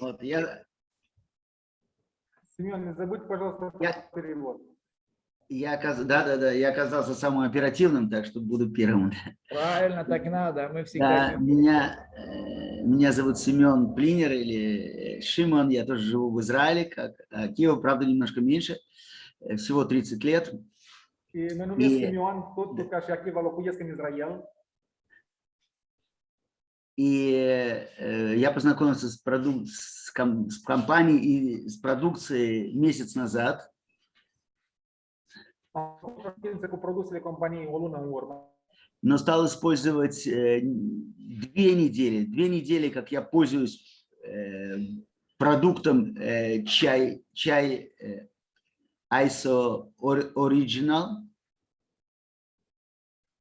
Вот, я, Семен, не забудь, пожалуйста, Я- перевод. я, оказ- да, да, да, я оказался самым оперативным, так что буду первым. Правильно, так надо. Мы всегда... Да, меня, э, меня зовут Семен Плинер или э, Шимон, я тоже живу в Израиле, как а Киев, правда, немножко меньше, э, всего 30 лет. Numesc E- Simeon, tot ca și Achiva, locuiesc în Israel. И э, я познакомился с, проду- с, ком- с компанией и с продукцией месяц назад. Но стал использовать э, две недели. Две недели, как я пользуюсь э, продуктом э, чай, чай э, ISO Or- Original.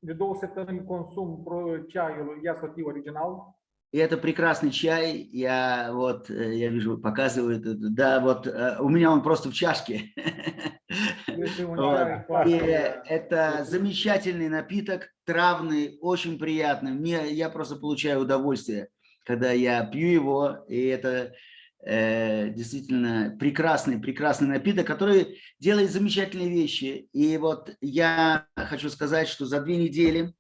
De două săptămâni consum ceaiul Yasoti original. И это прекрасный чай. Я вот, я вижу, показывает. это. Да, вот у меня он просто в чашке. Вот. И это замечательный напиток, травный, очень приятный. Мне, я просто получаю удовольствие, когда я пью его, и это э, действительно прекрасный, прекрасный напиток, который делает замечательные вещи. И вот я хочу сказать, что за две недели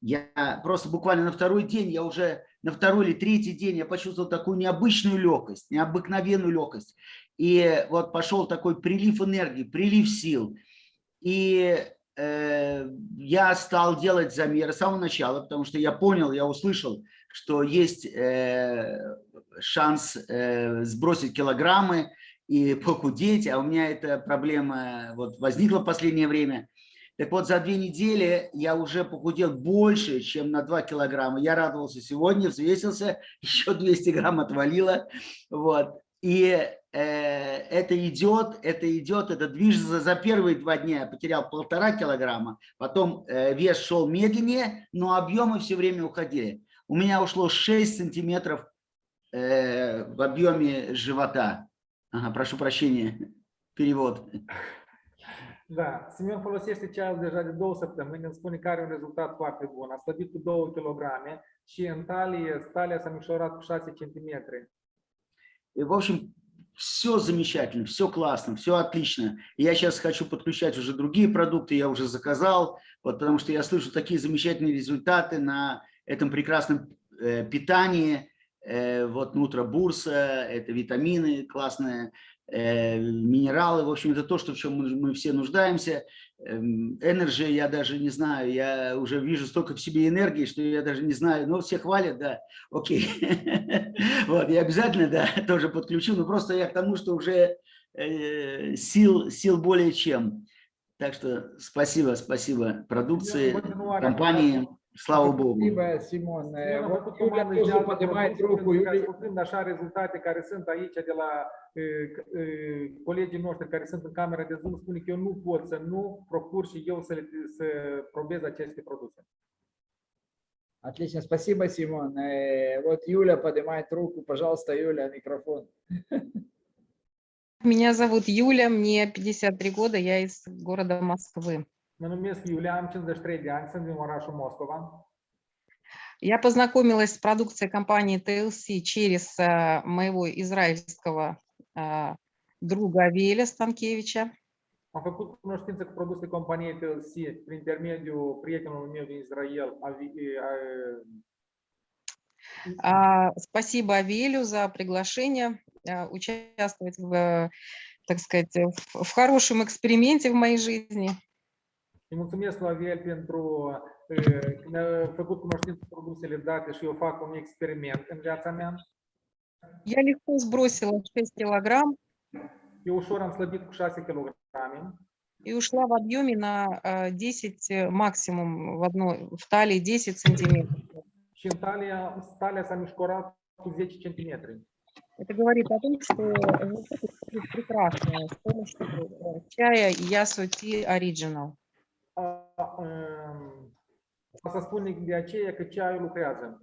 я просто буквально на второй день, я уже на второй или третий день я почувствовал такую необычную легкость, необыкновенную легкость. И вот пошел такой прилив энергии, прилив сил. И э, я стал делать замеры с самого начала, потому что я понял, я услышал, что есть э, шанс э, сбросить килограммы и похудеть, а у меня эта проблема вот возникла в последнее время. Так вот, за две недели я уже похудел больше, чем на 2 килограмма. Я радовался сегодня, взвесился, еще 200 грамм отвалило. Вот. И э, это идет, это идет, это движется. За, за первые два дня я потерял полтора килограмма, потом э, вес шел медленнее, но объемы все время уходили. У меня ушло 6 сантиметров э, в объеме живота. Ага, прошу прощения, перевод. Da, Simeon folosește ceaiul deja de două săptămâni, îmi spune că are un rezultat foarte bun. A slăbit cu 2 kg și în talie, talia s-a micșorat cu 6 cm. И, в общем, все замечательно, все классно, все отлично. И Я сейчас хочу подключать уже другие продукты, я уже заказал, вот, потому что я слышу такие замечательные результаты на этом прекрасном э, питании. Э, вот нутробурса, это витамины классные, э, минералы. В общем, это то, что, в чем мы, все нуждаемся. Эм, Energy, я даже не знаю, я уже вижу столько в себе энергии, что я даже не знаю, но все хвалят, да, окей. Вот, я обязательно, да, тоже подключу, но просто я к тому, что уже сил, сил более чем. Так что спасибо, спасибо продукции, компании, слава Богу. Спасибо, Симон. Э, a Вот Юля тоже поднимает руку. Юля, așa rezultate care sunt aici de la uh, uh, colegii noștri care sunt în camera de Zoom, spune că eu nu pot să nu procur și eu să, le, să probez aceste produse. Отлично, спасибо, Симон. Э, Вот Юля поднимает руку. Пожалуйста, Юля, микрофон. Меня зовут Юля, мне 53 года, я из города Москвы. Mă numesc Iulia, am 53 de ani, sunt din orașul Moscova. Я познакомилась с продукцией компании TLC через э, моего израильского э, друга Авеля Станкевича. Am făcut cunoștință cu produse companiei TLC prin intermediul prietenului meu din Israel, Спасибо Авелю за приглашение э, участвовать в, так сказать, в хорошем эксперименте в моей жизни. Îi mulțumesc lui Aviel pentru e, că făcut cunoștință cu produsele date și eu fac un experiment în viața mea. Я легко сбросила 6 килограмм ușor am slăbit cu 6 kg и ушла в объеме на э, 10 э, максимум в одной, в талии 10 сантиметров. și în talia, talia s-a mișcorat cu 10 cm. Это говорит о том, что прекрасные с помощью э, чая Ясо Ти Original. Um, Asta spune de aceea că ceaiul lucrează.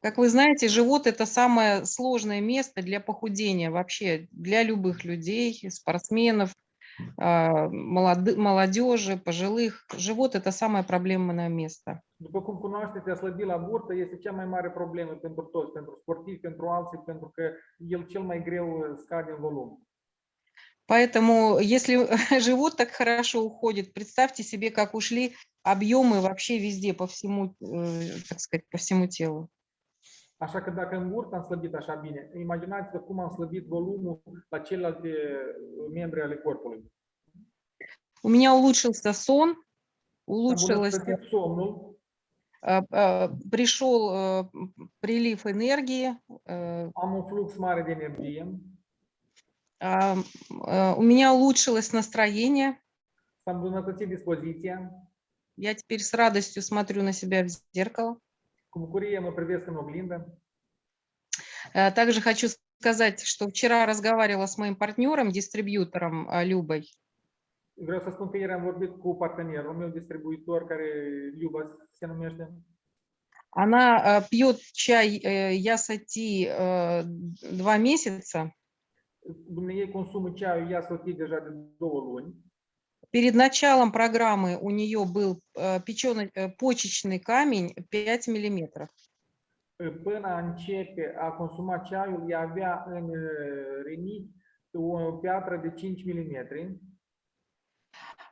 Как вы знаете, живот – это самое сложное место для похудения вообще, для любых людей, спортсменов, а, молодежи, пожилых. Живот – это самое проблемное место. După cum cunoașteți, a slăbi la burtă este cea mai mare problemă pentru toți, pentru sportivi, pentru alții, pentru că el cel mai greu uh, scade în volum. Поэтому, если живот так хорошо уходит, представьте себе, как ушли объемы вообще везде, по всему, э, так сказать, по всему телу. Așa că dacă în burtă am slăbit așa bine, imaginați-vă cum am slăbit volumul la celelalte uh, membre ale corpului. У меня улучшился сон, улучшилось, somnul, э, э, пришел прилив энергии, am un flux mare de energie, у меня улучшилось настроение. Я теперь с радостью смотрю на себя в зеркало. Э, Также хочу сказать, что вчера разговаривала с моим партнером, дистрибьютором э, Любой. Vreau să spun că ieri am vorbit cu partenerul meu, distribuitor, care Liuba se numește. Она э, пьет чай э, Ясати э, два месяца. Consumă ceaiul ea sotit deja de două luni. Перед началом программы у нее был э, печеный, э, почечный камень 5 миллиметров. Până a începe a consuma ceaiul, ea avea în uh, rinichi o piatră de 5 mm.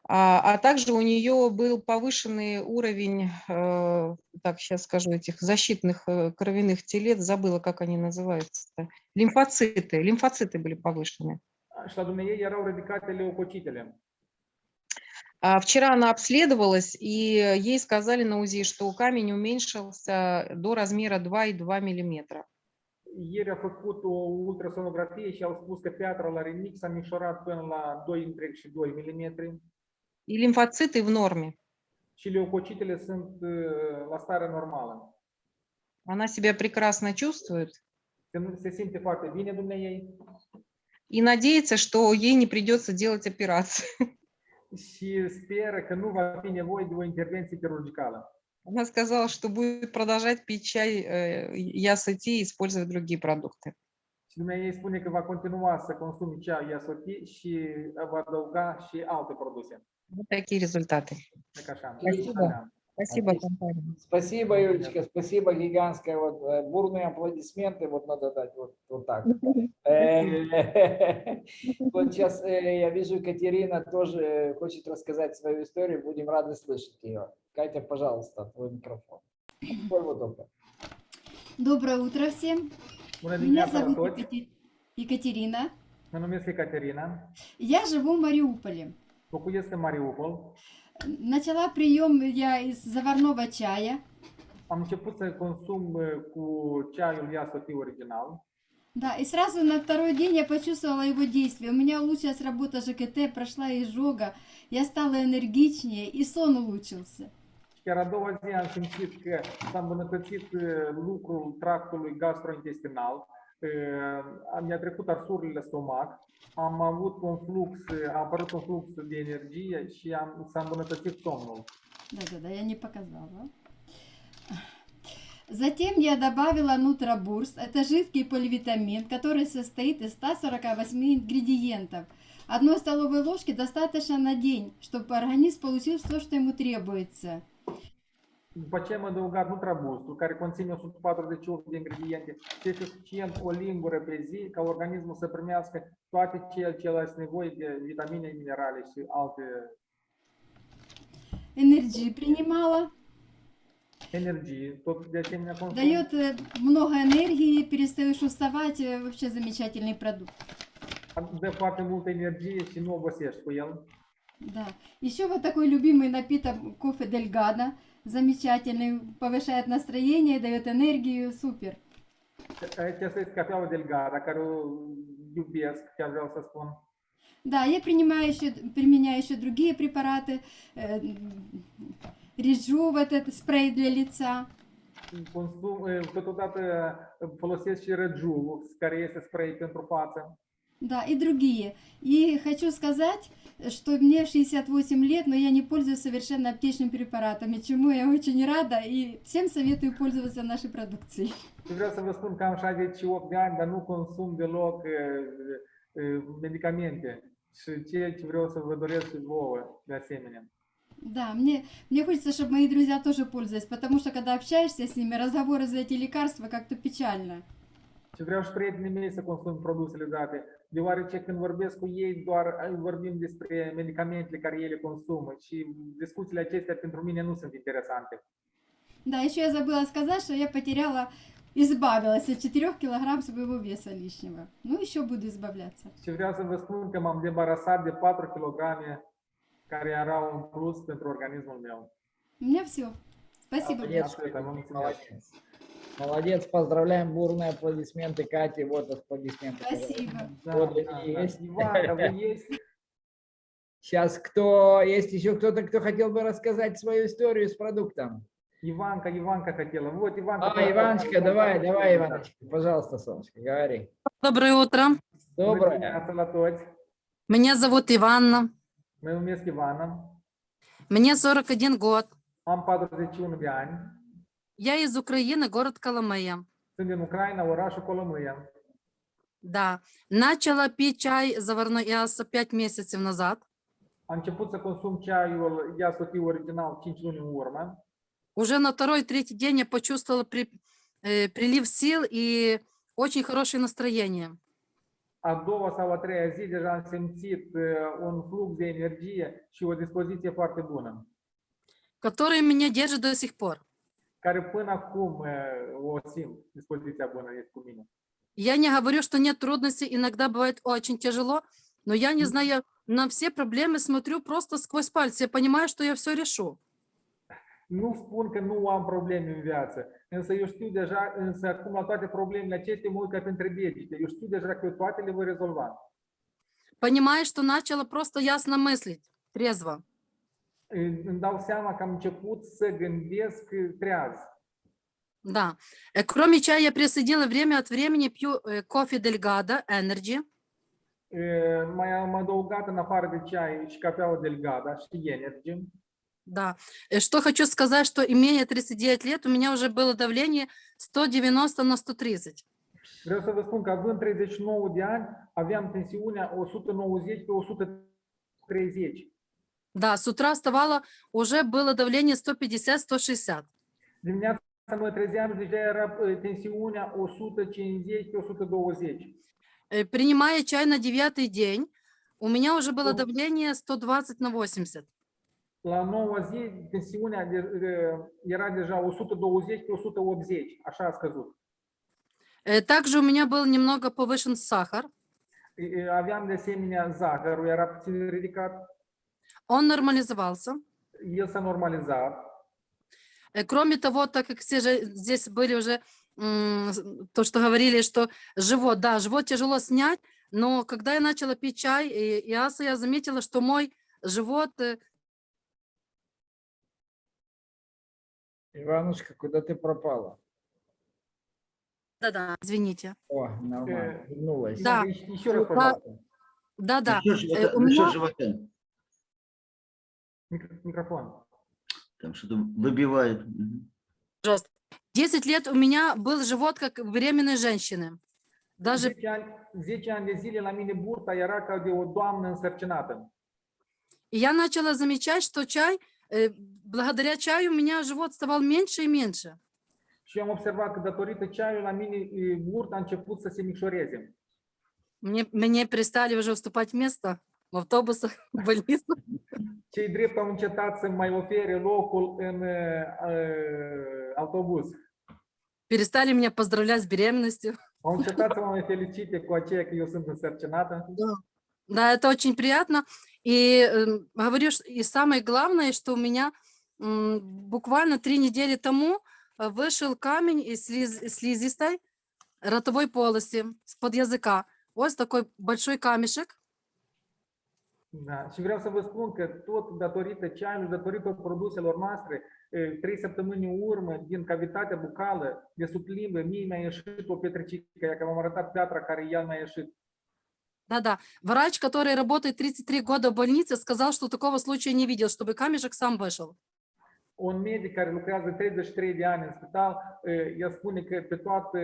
А, а также у нее был повышенный уровень, э, так сейчас скажу, этих защитных э, кровяных телец, забыла, как они называются, лимфоциты, лимфоциты были повышены. Leucocitele. А Вчера она обследовалась, и ей сказали на УЗИ, что камень уменьшился до размера 2,2 миллиметра. Ieri a făcut o ultrasonografie și au spus că piatra la rinichi s-a micșorat până la 2,2 mm И лимфоциты в норме. și leucocitele sunt uh, la stare normală. Она себя прекрасно чувствует Se, se simte foarte bine Dumnezeu и надеется, что ей не придется делать операцию. și speră că nu va fi nevoie de o intervenție chirurgicală. Она сказала, что будет продолжать пить чай э, Ясати и использовать другие продукты. Și Dumnezeu spune că va continua să consume ceaiul Iasoti și va adăuga și alte produse. Вот такие результаты. Спасибо. Спасибо, компания. Спасибо, Юлечка, спасибо гигантское. Вот э, бурные аплодисменты вот надо дать вот, вот так. Э, Вот сейчас э, я вижу, Катерина тоже хочет рассказать свою историю. Будем рады слышать ее. Катя, пожалуйста, твой микрофон. Доброе утро всем. Меня зовут Екатерина. Mă numesc Ecaterina. Я живу в Мариуполе. În Mariupol. Начала прием я из заварного чая. Am început să consum cu ceaiul Iasoti original. Да, и сразу на второй день я почувствовала его действие. У меня улучшилась работа ЖКТ, прошла изжога, я стала энергичнее и сон улучшился. Chiar a doua zi am simțit că s-a îmbunătățit lucrul tractului gastrointestinal. Mi-a trecut arsurile stomac. Am avut un flux, a apărut un flux de energie și am, s-a îmbunătățit somnul. Да-да-да, я не показала. Затем я добавила нутробурст. Это жидкий поливитамин, который состоит из 148 ингредиентов. Одной столовой ложки достаточно на день, чтобы организм получил все, что ему требуется. După ce am adăugat Nutrabustul, care conține 148 de ingrediente, este suficient o lingură pe zi ca organismul să primească toate ceea ce are nevoie de vitamine, minerale și alte Энергии принимала. consum. Дает э, много энергии, перестаешь уставать. э, Вообще замечательный продукт. Foarte multă energie și nu obosești cu el. Да. Еще вот такой любимый напиток кофе Дельгадо. Замечательный, повышает настроение, дает энергию, супер. Spun. Да, я принимаю еще, применяю еще другие препараты. э, Режу вот этот спрей для лица. Consum, totodată folosesc și Rejuv, care este spray pentru față. Да, и другие. И хочу сказать, что мне 68 лет, но я не пользуюсь совершенно аптечными препаратами, чему я очень рада и всем советую пользоваться нашей продукцией. Vreau să vă spun că am 68 de ani, dar nu consum deloc eh, eh, medicamente. Și ce vreau să vă doresc și vouă, de asemenea. Да, мне, мне хочется, чтобы мои друзья тоже пользовались, потому что когда общаешься с nими, разговоры за эти лекарства как-то pечально. Și vreau și prietenii mei să consum produsele date, deoarece când vorbesc cu ei, doar eh, vorbim despre medicamentele care ele consumă și discuțiile acestea pentru mine nu sunt interesante. Да, еще я забыла сказать, что я потеряла, избавилась от 4 килограмм своего веса лишнего. Ну, еще буду избавляться. Și vreau să vă spun că m-am debarasat de 4 kg care erau în plus pentru organismul meu. У меня все. Спасибо. Vă mulțumesc. Молодец. Поздравляем, бурные аплодисменты Кате, вот аплодисменты. Спасибо. Вот da, они da. есть. Вы есть? Сейчас кто, есть еще кто-то, кто хотел бы рассказать свою историю с продуктом? Иванка, Иванка хотела. Вот, Иванка. А, Иваночка, давай, давай, да. Иваночка, пожалуйста, солнышко, говори. Доброе утро. Доброе. Меня зовут Иванна. Mă numesc Ivana. Мне 41 год. Am 41 de ani. Я из Украины, город Коломея. Sunt din Ucraina, orașul Colomâia. Да. Начала пить чай заварной Иаса 5 месяцев назад. Am început să consum ceaiul Iasotiu original 5 luni în urmă. Уже на второй-третий день я почувствовала при- э, прилив сил и очень хорошее настроение. A doua sau a treia zi deja am simțit un flux de energie și o dispoziție foarte bună, который меня держит до сих пор. Care până acum uh, o simt, dispoziția bună este cu mine. Я не говорю, что нет трудностей, иногда бывает очень тяжело, но я не знаю, на все проблемы смотрю просто сквозь пальцы. Я понимаю, что я все решу. Nu spun că nu am probleme în viață, însă eu știu deja, însă acum la toate problemele acestea mă uit ca printre degete. Eu știu deja că eu toate le voi rezolva. Понимаю, что начала просто ясно мыслить, трезво. Îmi dau seama că am început să gândesc uh, treaz. Да. Э, Кроме чая, я присоединила время от времени, пью э, кофе Дельгадо, Energy. Uh, Mai am adăugat în afară de ceai și cafeaua Delgada și Energy. Да. Э, Что хочу сказать, что имея 39 лет, у меня уже было давление 190 на 130. Vreau să vă spun că având 39 de ani, aveam tensiunea 190 pe 130. Да, с утра вставала, уже было давление 150-160. Dimineața mă trezeam deja era uh, tensiunea 150 pe 120. Э, Принимая чай на девятый день, у меня уже было давление 120 на 80. La noua zi, tensiunea uh, era deja 120 pe 180, așa a scăzut. Э, Также у меня был немного повышен сахар. Uh, Aveam de asemenea zahărul, era puțin ridicat, Он нормализовался. s-a normalizat. Э, Кроме того, так как все же здесь были уже то, что говорили, что живот, да, живот тяжело снять, но когда я начала пить чай и, и аса, я заметила, что мой живот, э, Иванушка, куда ты пропала? да-да, извините, О, нормально, Э, вернулась. Да. Еще, еще раз, пожалуйста. да-да, Насчет живота- меня- живота. Микро- Микрофон. Там что-то выбивает. Мгм. 10 лет у меня был живот, как у беременной женщины. Даже 10 ani, 10 ani de zile la mine burta era ca de o doamnă însărcinată. Я начала замечать, что чай, э, благодаря чаю у меня живот ставал меньше и меньше. Și am observat că datorită ceaiului la mine burta a început să se micșoreze. Мне, мне перестали уже уступать место в автобусах, в больницах. Cei drept au încetat să mai ofere locul în uh, autobuz. Перестали меня поздравлять с беременностью. Au încetat să mă mai felicite cu aceea că eu sunt însărcinată. Да, это очень приятно. И э, говорю, ш- и самое главное, что у меня м, буквально три недели тому э, вышел камень из слиз- слизистой ротовой полости, с-под языка. Вот такой большой камешек. Da. Și vreau să vă spun că tot datorită ceaiului, datorită produselor noastre, uh, trei săptămâni în urmă, din cavitatea bucală, de sub limbă, mie mi-a ieșit o pietricică, ea că v-am arătat piatra care ea mi-a ieșit. Да-да. Врач, который работает 33 года в больнице, сказал, что такого случая не видел, чтобы камешек сам вышел. Un medic care lucrează 33 de ani în spital, uh, el spune că pe toată,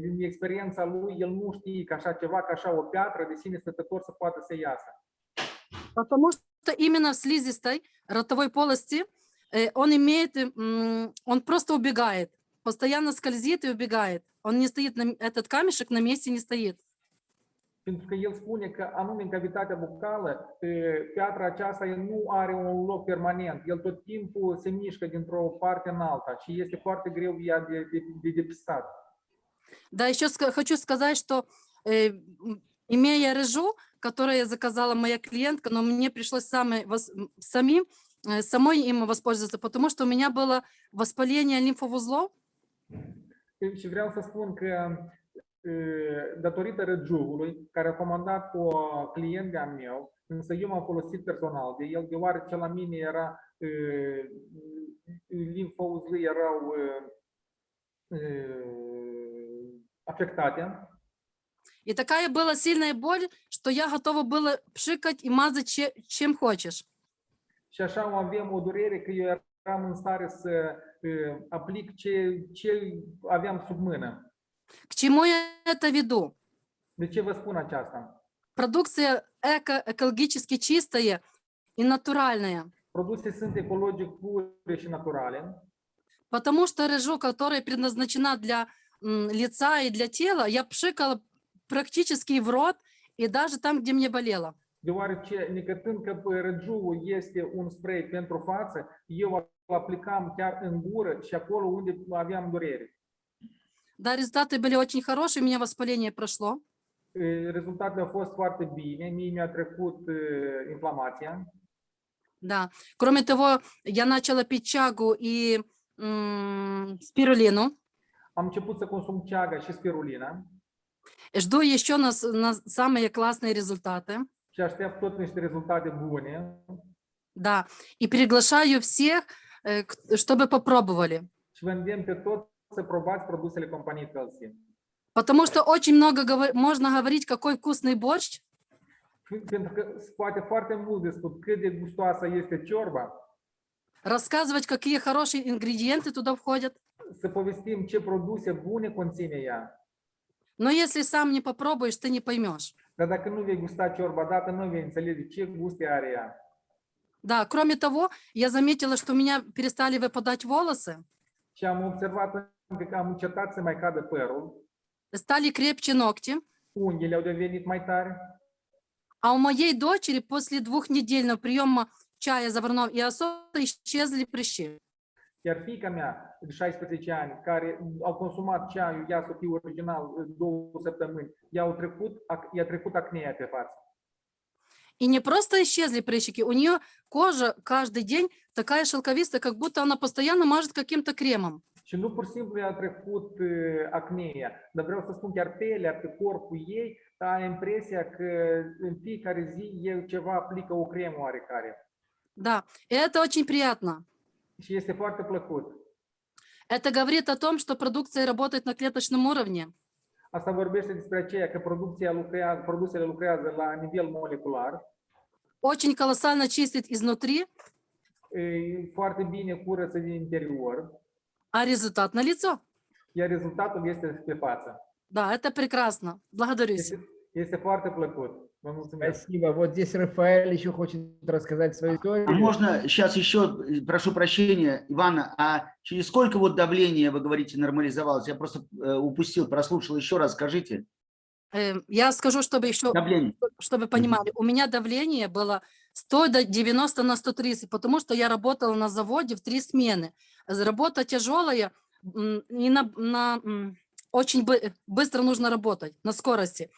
din experiența lui, el nu știe că așa ceva, că așa o piatră de sine stătător să poată să iasă. Потому что именно в слизистой ротовой полости э, он имеет, м, он просто убегает, постоянно скользит и убегает. Он не стоит, на, этот камешек на месте не стоит. Pentru că el spune că anume în cavitatea bucală, piatra aceasta nu are un loc permanent. El tot timpul se mișcă dintr-o parte în alta și este foarte greu ea de, de, de depistat. Да, еще хочу сказать, что э, имея рыжу, которую я заказала моя клиентка, но мне пришлось самой, э, самой им воспользоваться, потому что у меня было воспаление лимфоузлов, E, să spun că e, datorită răgiugului, care a comandat o client de-a meu, însă eu m-am folosit personal de el, deoarece la mine era e, limfouzlii erau e, e, afectate и такая была сильная боль, что я готова была пшикать и мазать че- чем хочешь. Și așa avem o durere că eu eram în stare să uh, aplic ce, ce aveam sub mână. К чему я это веду? De ce vă spun aceasta? Продукция эко, экологически чистая и натуральная, Produse sunt ecologic pure și naturale, потому что рыжу, которая предназначена для лица и для тела, я пшикала практически в рот и даже там, где мне болело. necătând că bă, răgiul este un spray pentru față, eu aplicam chiar în gură și acolo unde aveam durere. Да, результаты были очень хорошие, у меня воспаление прошло. Uh, Rezultatele au fost foarte bine, mie mi-a trecut uh, inflamația. Да. Кроме того, я начала пить чагу и спирулину. Am început să consum ceaga și spirulina Жду еще на, на самые классные результаты. și aștept tot niște rezultate bune Да. И приглашаю всех, э, чтобы попробовали. și vă îndemn pe toți să probați produsele companiei Felsi. Потому что очень много говор- можно говорить, какой вкусный борщ, Pentru că se poate foarte mult cât de gustoasă este ciorba, рассказывать, какие хорошие ингредиенты туда входят. să povestim ce produse bune conține ea. Но если сам не попробуешь, ты не поймешь. Dar dacă nu vei gusta ciorba dată, nu vei înțelege ce guste are ea. Да, кроме того, я заметила, что у меня перестали выпадать волосы, Și am observat că am încetat să mai cadă părul, стали крепче ногти. unghiile au devenit mai tari А у моей дочери после двухнедельного приема чая заварного и особо исчезли прыщи. Iar fiica mea, de 16 ani, care au consumat ceaiul Iasofi original două săptămâni, i-au trecut, i-a trecut acnea pe față. И не просто исчезли прыщики, у нее кожа каждый день такая шелковистая, как будто она постоянно мажет каким-то кремом. Și nu pur și simplu i-a trecut uh, acnea, dar vreau să spun chiar pelea pe corpul ei, are impresia că în fiecare zi el ceva aplică o cremă oarecare. Да, и это очень приятно. Și este foarte plăcut. Это говорит о том, что продукция работает на клеточном уровне. Asta vorbește despre aceea că producția lucrează, produsele lucrează la nivel molecular, Очень колоссально чистит изнутри, e foarte bine curăță din interior, а результат на лицо. iar rezultatul este pe față. Да, это прекрасно. Благодарюсь. Este, este foarte plăcut. Mulțumesc. Спасибо. Вот здесь Рафаэль еще хочет рассказать свою историю. А можно сейчас еще, э, прошу прощения, Ивана, а через сколько вот давление, вы говорите, нормализовалось? Я просто э, упустил, прослушал. Еще раз скажите. Э, Я скажу, чтобы еще, Давление. чтобы понимали, у меня давление было 100 до 90 на 130, потому что я работала на заводе в три смены. Работа тяжелая, и на, на, очень бы- быстро нужно работать, на скорости.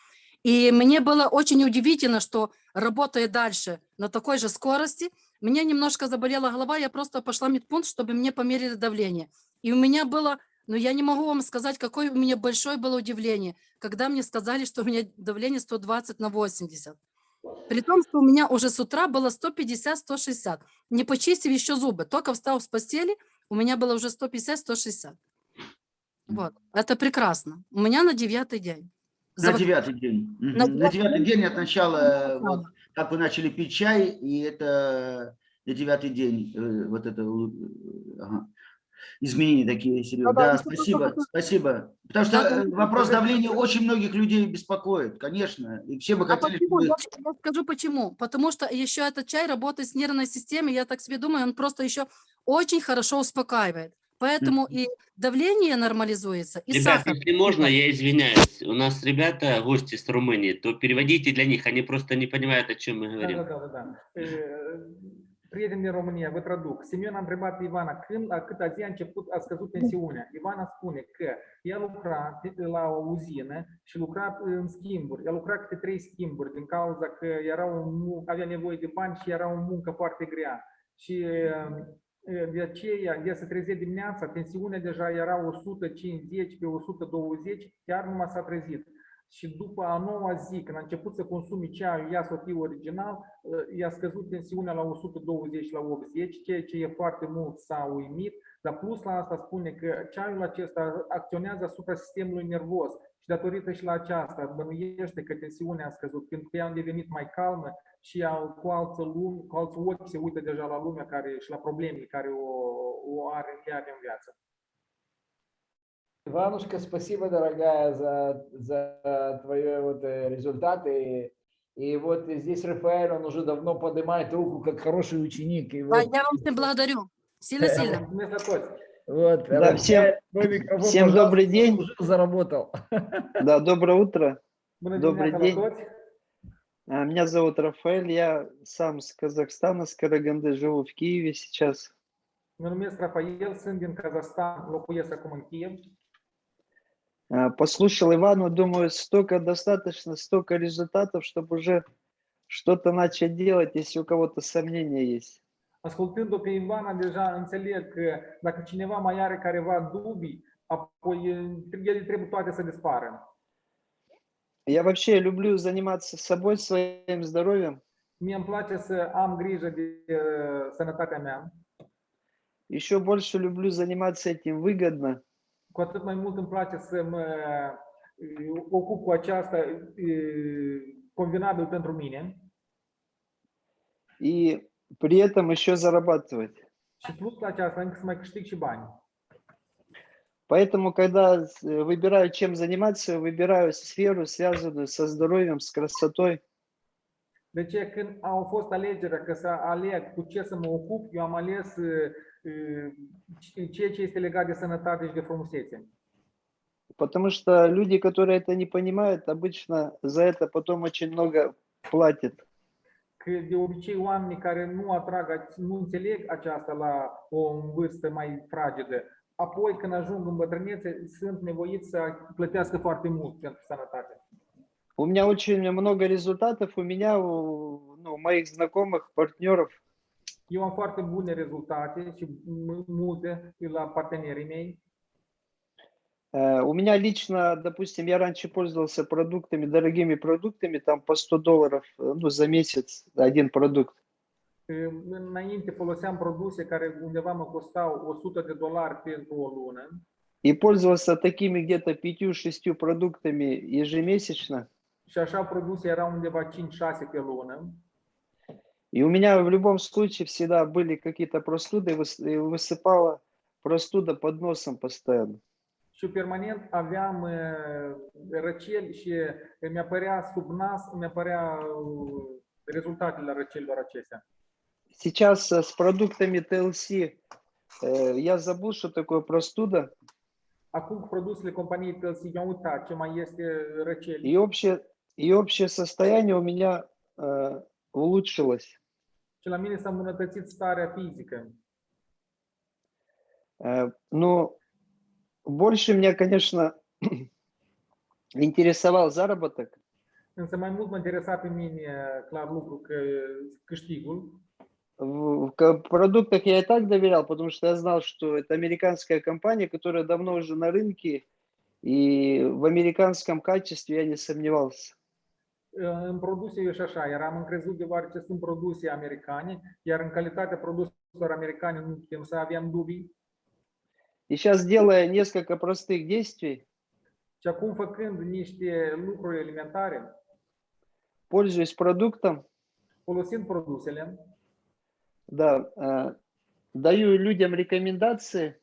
И мне было очень удивительно, что работая дальше на такой же скорости, меня немножко заболела голова, я просто пошла в медпункт, чтобы мне померили давление. И у меня было, ну я не могу вам сказать, какое у меня большое было удивление, когда мне сказали, что у меня давление 120 на 80. При том, что у меня уже с утра было 150-160, не почистив еще зубы. Только встал с постели, у меня было уже 150-160. Вот, это прекрасно. У меня на девятый день. На Зав- девятый день. На На девятый день от начала, э, начала. вот, как вы начали пить чай, и это на девятый день. э, Вот это, ага. изменения такие серьезные. Да-да, Да, еще просто спасибо, спасибо. Потому что Да-да, э, вопрос давления очень многих людей беспокоит, конечно. И все бы А хотели, почему? чтобы... Я, я скажу почему. Потому что еще этот чай работает с нервной системой, я так себе думаю, он просто еще очень хорошо успокаивает. Поэтому и давление нормализуется, и Ребят, сахар. если можно, я извиняюсь. У нас ребята, гости с Румынии, то переводите для них, они просто не понимают, о чем мы говорим. E, din România, vă traduc. Simion a întrebat pe Ivana când, la cât zi a început, a scăzut tensiunea. Ivana spune că ea lucra la o uzină și lucra în schimburi. Ea lucra câte trei schimburi din cauza că era o, mu- avea nevoie de bani și era o muncă foarte grea. Și e, de aceea, ea se trezea dimineața, tensiunea deja era 150 pe 120, chiar nu s-a trezit. Și după a noua zi, când a început să consumi ceaiul ea Sofie original, uh, i-a scăzut tensiunea la 120 la 80, ceea ce e foarte mult s-a uimit, dar plus la asta spune că ceaiul acesta acționează asupra sistemului nervos și datorită și la aceasta bănuiește că tensiunea a scăzut, pentru că ea a devenit mai calmă și cu alți, lume, cu alți ochi se uită deja la lumea care, și la problemele care o, o are, are în viață. Иванушка, спасибо, дорогая, за, за твои вот э, результаты. И вот здесь Рафаэль, он уже давно поднимает руку, как хороший ученик. И вот, я вам всем благодарю. Сильно-сильно. Вот, Да, всем- всем добрый день. уже заработал. Да, доброе утро. Добрый день. А, Меня зовут Рафаэль, я сам с Казахстана, с Караганды, живу в Киеве сейчас. Rafael, sunt din Kazahstan, locuiesc acum în Kiev. А, Послушал Ивану, думаю, столько достаточно, столько результатов, чтобы уже что-то начать делать, если у кого-то сомнения есть. Ascultând-o pe Ivana, deja înțeleg că dacă cineva mai are careva dubii, apoi ele trebuie toate să dispară. Я вообще люблю заниматься собой, своим здоровьем. Mie îmi place să am grijă de uh, sănătatea mea, Еще больше люблю заниматься этим выгодно. cu atât mai mult îmi place să mă uh, ocup cu aceasta uh, convenabil pentru mine И при этом еще зарабатывать. și plus la aceasta încă să mai câștig și bani. Поэтому, когда э, выбираю, чем заниматься, выбираю сферу, связанную со здоровьем, с красотой. De ce când au fost alegerea că să aleg cu ce să mă ocup, eu am ales uh, uh, ceea ce este legat de sănătate și de frumusețe. Потому что люди, которые это не понимают, обычно за это потом очень много платят. Că de obicei oamenii care nu atrag, nu înțeleg aceasta la o vârstă mai fragedă, apoi când ajung în bătrânețe, sunt nevoiți să plătească foarte mult pentru sănătate. У меня очень много результатов, у меня, у ну, моих знакомых, партнеров. Eu am foarte bune rezultate și multe la partenerii mei. Э, У меня lично, допустим, я раньше пользовался продуктами, дорогими продуктами, там по 100 долларов э, ну, за месяц один продукт. Înainte foloseam produse care undeva mă costau 100 de dolari pentru o lună И пользовался такими где-то 5-6 продуктами ежемесячно. și așa produse erau undeva 5-6 pe lună. И у меня в любом случае всегда были какие-то простуды, и высыпала простуда под носом постоянно. Și permanent aveam uh, răceli și mi apărea sub nas, mi apărea uh, rezultatele răcelilor acestea. Сейчас э, с продуктами TLC э, я забыл, что такое простуда, Acum cu produsele companiei TLC, am uitat ce mai este răceli. и общее, и общее состояние у меня э, улучшилось. Și la mine s-a îmbunătățit starea fizică. Э, но больше меня, конечно, интересовал заработок. Însă mai mult mă interesa pe mine, clar lucru, că câștigul. В, продуктах я и так доверял, потому что я знал, что это американская компания, которая давно уже на рынке, и в американском качестве я не сомневался. În produse eu și așa, eram încrezut deoarece sunt produse americane, iar în calitatea produselor americane nu putem să aveam dubii. И сейчас, делая несколько простых действий, Și acum făcând niște lucruri elementare, пользуясь продуктом, folosind produsele, да, э, даю людям рекомендации,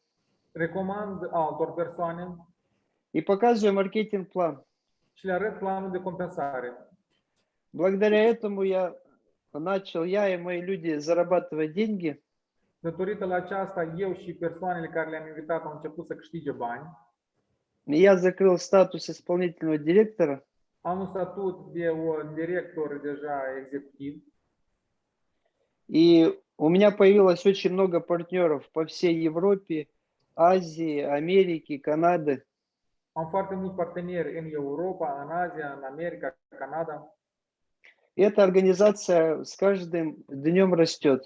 recomand altor persoane и показываю маркетинг-план. și le arăt planul de compensare. Благодаря этому я начал, я и мои люди зарабатывать деньги. Datorită la aceasta, eu și persoanele care le-am invitat au început să câștige bani. Я закрыл статус исполнительного директора. Am un statut de un director deja executiv И у меня появилось очень много партнеров по всей Европе, Азии, Америке, Канады. Am foarte mulți parteneri în Europa, în Asia, în America, Canada эта организация с каждым днем растет.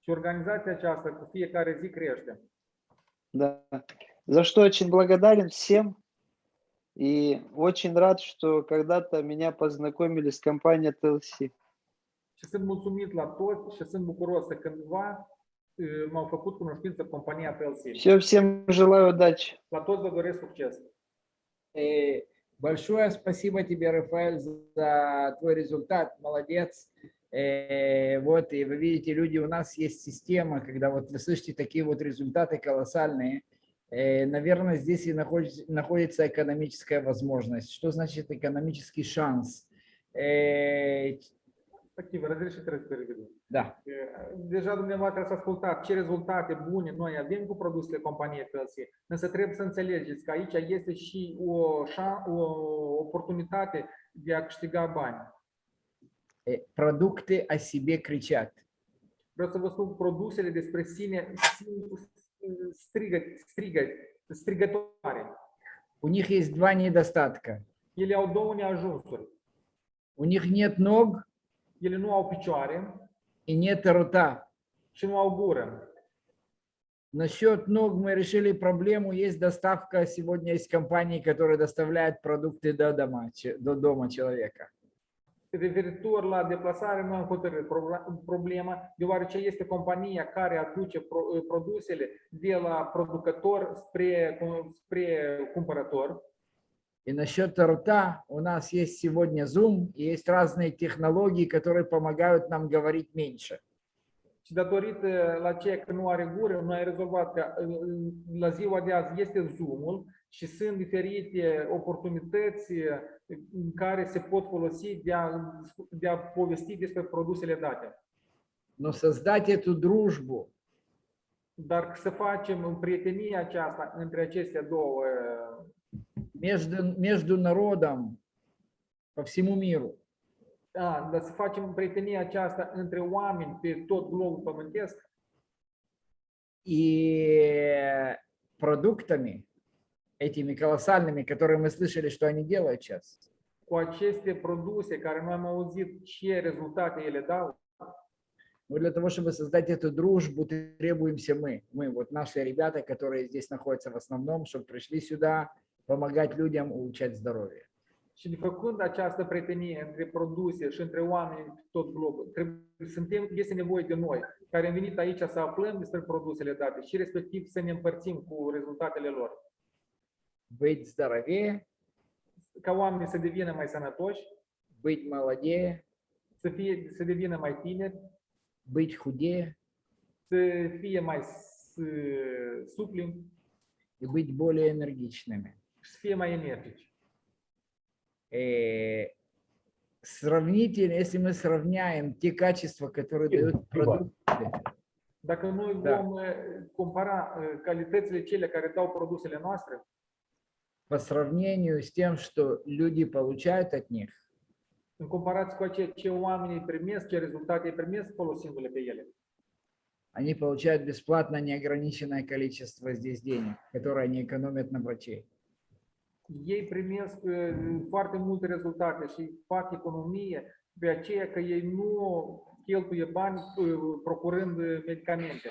și organizația aceasta cu fiecare zi crește. Да. За что очень благодарен всем. И очень рад, что когда-то меня познакомили с компанией TLC. Și sunt mulțumit la toți și sunt bucuros că cândva m-au făcut cunoștință compania PLC. Все, всем желаю удачи. La toți vă doresc succes! Э, Большое спасибо тебе, Рафаэль, за твой результат. Молодец. Э, Вот, и вы видите, люди, у нас есть система, когда вот вы слышите такие вот результаты колоссальные, э, наверное, здесь и находится, находится экономическая возможность. Что значит экономический шанс? Э, trebuie să переведу. Да. Deja dumneavoastră ați ascultat ce rezultate bune noi avem cu produsele companiei PLC, însă trebuie să înțelegeți că aici este și o, o oportunitate de a câștiga bani. Э, Продукты о себе кричат. Vreau să vă spun produsele despre sine sin- strigă, strigă, strigătoare. У них есть два недостатка. Ele au două neajunsuri. У них нет ног Ele nu au picioare и нет рта. și nu au gură. Насчет ног мы решили проблему. Есть доставка. Сегодня есть компании, которые доставляют продукты до дома, до дома человека. Referitor la deplasare, nu am hotărât proble- problema, deoarece este compania care aduce pro- produsele de la producător spre, spre cumpărător. И насчет рта у нас есть сегодня Zoom, и есть разные технологии, которые помогают нам говорить меньше. Și datorită la ceea că nu are gură, noi rezolvat că uh, la ziua de azi este Zoom-ul și sunt diferite oportunități uh, în care se pot folosi de a, de a povesti despre produsele date. Но создать эту дружбу, Dar să facem prietenia aceasta între acestea două, uh, между, между народом по всему миру, a, dar să facem prietenia aceasta între oameni pe tot globul pământesc. И продуктами, этими колоссальными, которые мы слышали, что они делают сейчас, cu aceste produse care noi am auzit ce rezultate ele dau, Но для того, чтобы создать эту дружбу, требуемся мы. Мы, вот наши ребята, которые здесь находятся в основном, чтобы пришли сюда помогать людям улучшать здоровье. Și făcând această prietenie între produse și între oameni tot globul, trebuie, suntem, este nevoie de noi, care am venit aici să aflăm despre produsele date și respectiv să ne împărțim cu rezultatele lor. Быть здоровее, Ca oamenii să devină mai sănătoși, быть молодее, să, fie, să devină mai tineri, быть худее să fie mai s- supli и быть более энергичными. Mai energici. Э, Сравнительно, если мы сравняем те качества, которые дают продукты, Dacă noi Da. vom compara calitățile cele care dau produsele noastre, по сравнению с тем, что люди получают от них, în comparație cu ceea ce oamenii primesc, ce rezultate primesc folosindu-le pe ele. они получают бесплатно неограниченное количество здесь денег, которые они экономят на врачей. Ei primesc foarte multe rezultate și fac economie pe aceea că ei nu cheltuie bani procurând medicamente.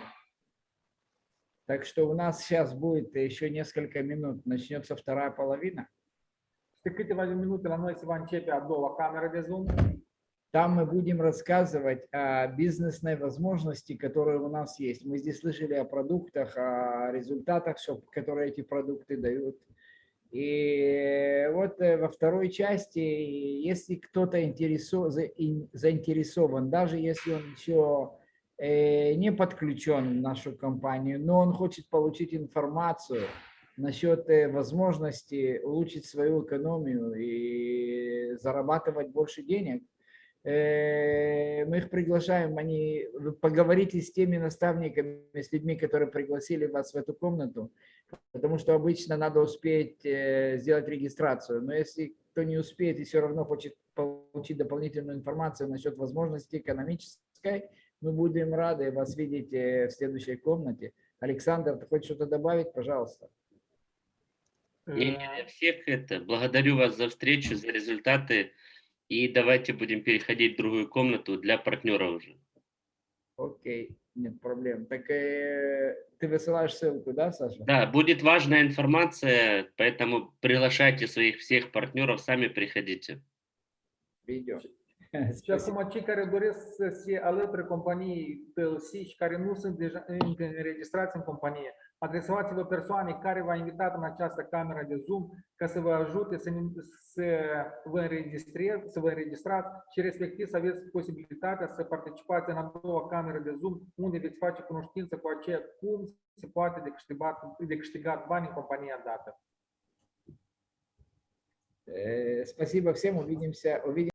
Так что у нас сейчас будет еще несколько минут, начнется вторая половина. Câteva minute la noi se va începe a doua cameră de Zoom. Там мы будем рассказывать о бизнесной возможности, которые у нас есть. Мы здесь слышали о продуктах, о результатах, которые эти продукты дают. И вот э, во второй части, если кто-то интересо- за- ин- заинтересован, даже если он еще э, не подключен в нашу компанию, но он хочет получить информацию насчет э, возможности улучшить свою экономию и зарабатывать больше денег, мы их приглашаем, они, поговорите с теми наставниками, с людьми, которые пригласили вас в эту комнату, потому что обычно надо успеть э, сделать регистрацию. Но если кто не успеет и все равно хочет получить дополнительную информацию насчет возможности экономической, мы будем рады вас видеть э, в следующей комнате. Александр, ты хочешь что-то добавить? Пожалуйста. Я всех это. Благодарю вас за встречу, за результаты. И давайте будем переходить в другую комнату для партнера уже. Окей, нет проблем. Так э, ты высылаешь ссылку, да, Саша? Да, будет важная информация, поэтому приглашайте своих всех партнеров, сами приходите. Видео. Acum cei care doresc să se alăture companiei PLC și care nu sunt deja încă înregistrați în companie, adresați-vă persoane care v-a invitat în această cameră de Zoom ca să vă ajute să, ne- să vă înregistrați, să vă înregistrați și respectiv să aveți posibilitatea să participați în a doua cameră de Zoom unde veți face cunoștință cu aceea cum se poate de câștigat, de câștigat bani în compania dată. Э, Спасибо всем, увидимся. увидимся.